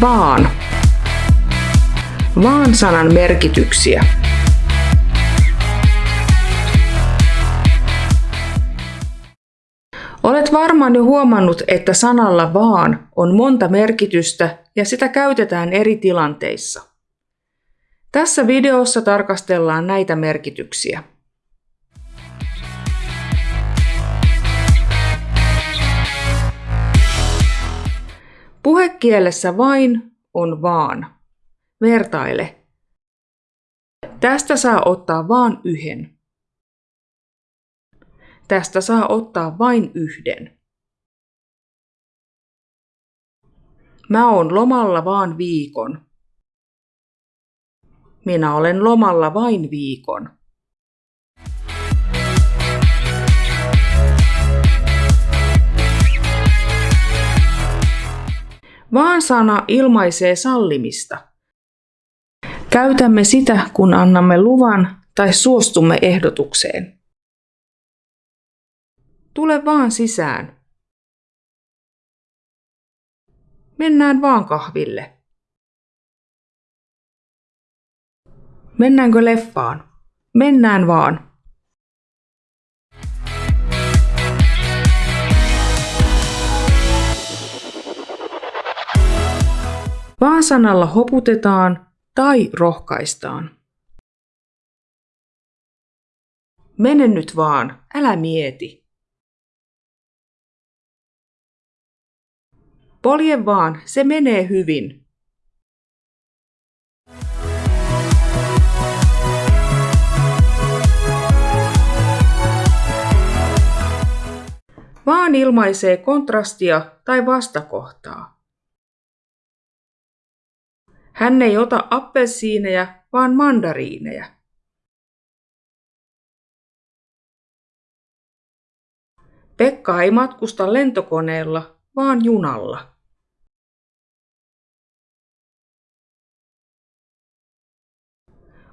Vaan. Vaan sanan merkityksiä. Olet varmaan jo huomannut, että sanalla vaan on monta merkitystä ja sitä käytetään eri tilanteissa. Tässä videossa tarkastellaan näitä merkityksiä. Puhekielessä vain on vaan. Vertaile. Tästä saa ottaa vaan yhden. Tästä saa ottaa vain yhden. Mä oon lomalla vaan viikon. Minä olen lomalla vain viikon. Vaan sana ilmaisee sallimista. Käytämme sitä, kun annamme luvan tai suostumme ehdotukseen. Tule vaan sisään. Mennään vaan kahville. Mennäänkö leffaan? Mennään vaan. Vaan sanalla hoputetaan tai rohkaistaan. Mene nyt vaan, älä mieti. Polje vaan, se menee hyvin. Vaan ilmaisee kontrastia tai vastakohtaa. Hän ei ota appelsiineja, vaan mandariineja. Pekka ei matkusta lentokoneella, vaan junalla.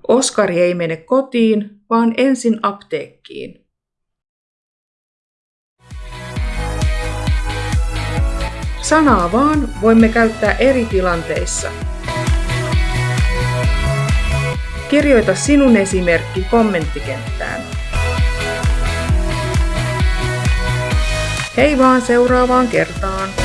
Oskari ei mene kotiin, vaan ensin apteekkiin. Sanaa vaan voimme käyttää eri tilanteissa. Kirjoita sinun esimerkki kommenttikenttään. Hei vaan seuraavaan kertaan!